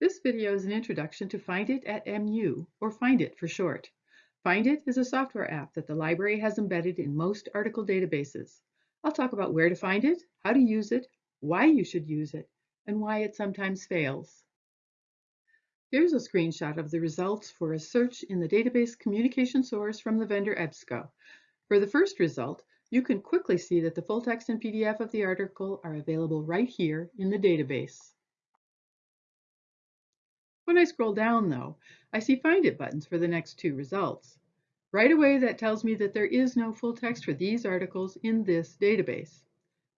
This video is an introduction to Find It at MU, or Find It for short. Find It is a software app that the library has embedded in most article databases. I'll talk about where to find it, how to use it, why you should use it, and why it sometimes fails. Here's a screenshot of the results for a search in the database communication source from the vendor EBSCO. For the first result, you can quickly see that the full text and PDF of the article are available right here in the database. When I scroll down though, I see Find It buttons for the next two results. Right away that tells me that there is no full text for these articles in this database.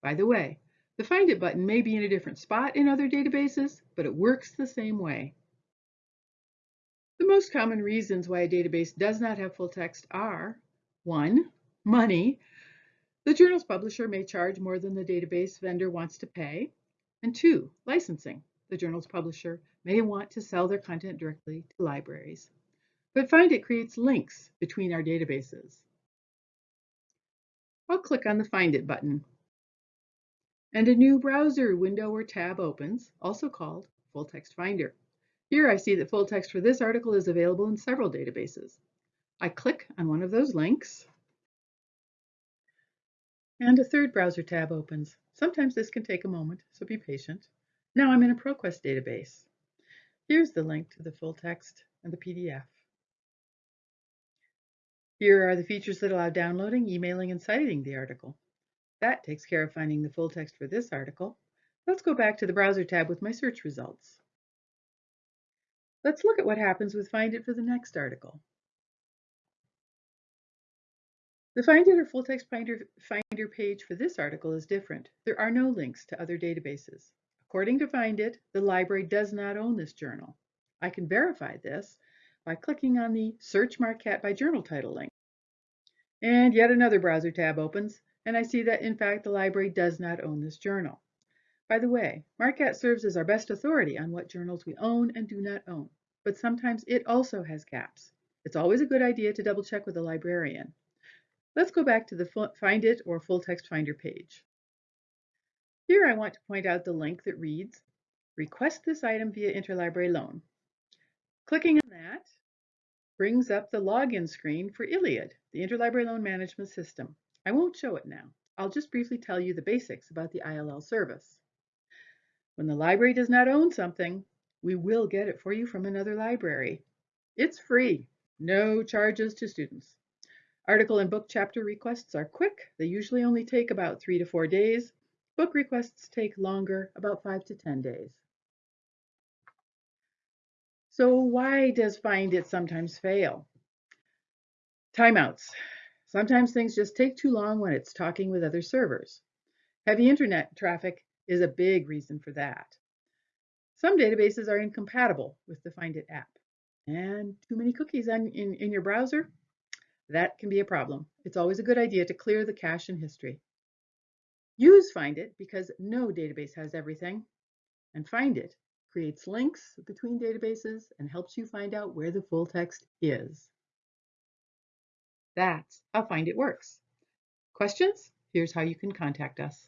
By the way, the Find It button may be in a different spot in other databases, but it works the same way. The most common reasons why a database does not have full text are 1. Money. The journal's publisher may charge more than the database vendor wants to pay. And 2. Licensing the journal's publisher may want to sell their content directly to libraries. But Find It creates links between our databases. I'll click on the Find It button. And a new browser window or tab opens, also called Full Text Finder. Here I see that full text for this article is available in several databases. I click on one of those links, and a third browser tab opens. Sometimes this can take a moment, so be patient. Now I'm in a ProQuest database. Here's the link to the full text and the PDF. Here are the features that allow downloading, emailing, and citing the article. That takes care of finding the full text for this article. Let's go back to the browser tab with my search results. Let's look at what happens with Find It for the next article. The Find It or Full Text Finder, page for this article is different. There are no links to other databases. According to Find It, the library does not own this journal. I can verify this by clicking on the Search MARQCAT by Journal Title link. And yet another browser tab opens, and I see that in fact the library does not own this journal. By the way, MARQCAT serves as our best authority on what journals we own and do not own, but sometimes it also has gaps. It's always a good idea to double check with a librarian. Let's go back to the Find It or Full Text Finder page. Here I want to point out the link that reads, request this item via interlibrary loan. Clicking on that brings up the login screen for ILLiad, the Interlibrary Loan Management System. I won't show it now. I'll just briefly tell you the basics about the ILL service. When the library does not own something, we will get it for you from another library. It's free, no charges to students. Article and book chapter requests are quick. They usually only take about three to four days. Book requests take longer, about five to 10 days. So why does Find It sometimes fail? Timeouts. Sometimes things just take too long when it's talking with other servers. Heavy internet traffic is a big reason for that. Some databases are incompatible with the Find It app. And too many cookies on, in, in your browser? That can be a problem. It's always a good idea to clear the cache and history. Use Find It because no database has everything. And Find It creates links between databases and helps you find out where the full text is. That's how Find It works. Questions? Here's how you can contact us.